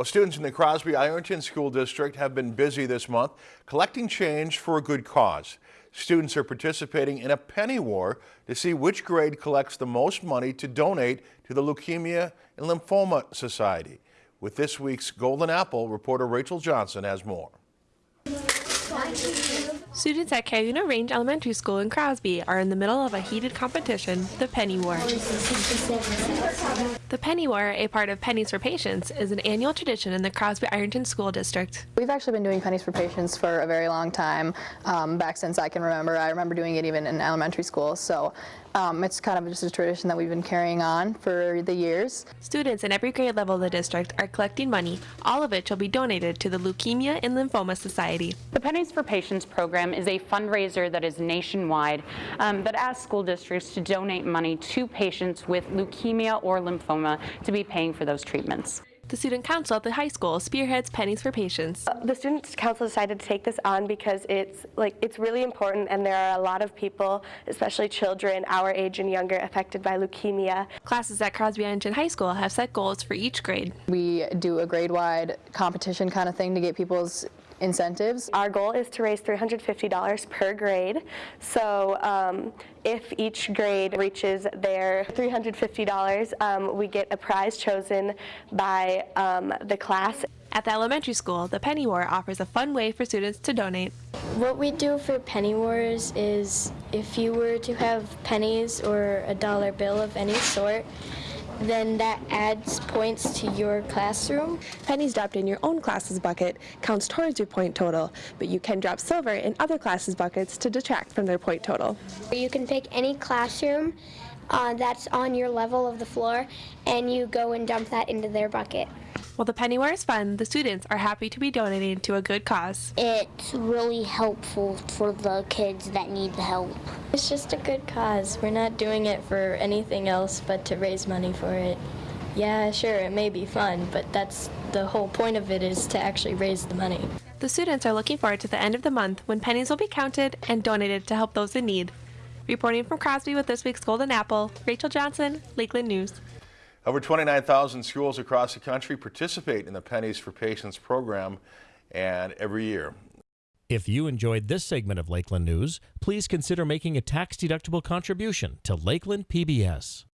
Well, students in the Crosby Ironton School District have been busy this month collecting change for a good cause. Students are participating in a penny war to see which grade collects the most money to donate to the Leukemia and Lymphoma Society. With this week's Golden Apple, reporter Rachel Johnson has more. Students at Cuyuna Range Elementary School in Crosby are in the middle of a heated competition, the Penny War. The Penny War, a part of Pennies for Patients, is an annual tradition in the Crosby Ironton School District. We've actually been doing Pennies for Patients for a very long time, um, back since I can remember. I remember doing it even in elementary school, so um, it's kind of just a tradition that we've been carrying on for the years. Students in every grade level of the district are collecting money, all of which will be donated to the Leukemia and Lymphoma Society. The Pennies for Patients program is a fundraiser that is nationwide um, that asks school districts to donate money to patients with leukemia or lymphoma to be paying for those treatments. The student council at the high school spearheads Pennies for Patients. The student council decided to take this on because it's like it's really important and there are a lot of people, especially children our age and younger, affected by leukemia. Classes at Crosby Ironton High School have set goals for each grade. We do a grade-wide competition kind of thing to get people's incentives. Our goal is to raise $350 per grade. So um, if each grade reaches their $350, um, we get a prize chosen by um, the class. At the elementary school, the Penny War offers a fun way for students to donate. What we do for Penny Wars is if you were to have pennies or a dollar bill of any sort, then that adds points to your classroom. Pennies dropped in your own class's bucket counts towards your point total, but you can drop silver in other classes' buckets to detract from their point total. You can pick any classroom uh, that's on your level of the floor, and you go and dump that into their bucket. While the Penny War is fun, the students are happy to be donating to a good cause. It's really helpful for the kids that need the help. It's just a good cause. We're not doing it for anything else but to raise money for it. Yeah, sure, it may be fun, but that's the whole point of it is to actually raise the money. The students are looking forward to the end of the month when pennies will be counted and donated to help those in need. Reporting from Crosby with this week's Golden Apple, Rachel Johnson, Lakeland News. Over 29,000 schools across the country participate in the Pennies for Patients program and every year. If you enjoyed this segment of Lakeland News, please consider making a tax-deductible contribution to Lakeland PBS.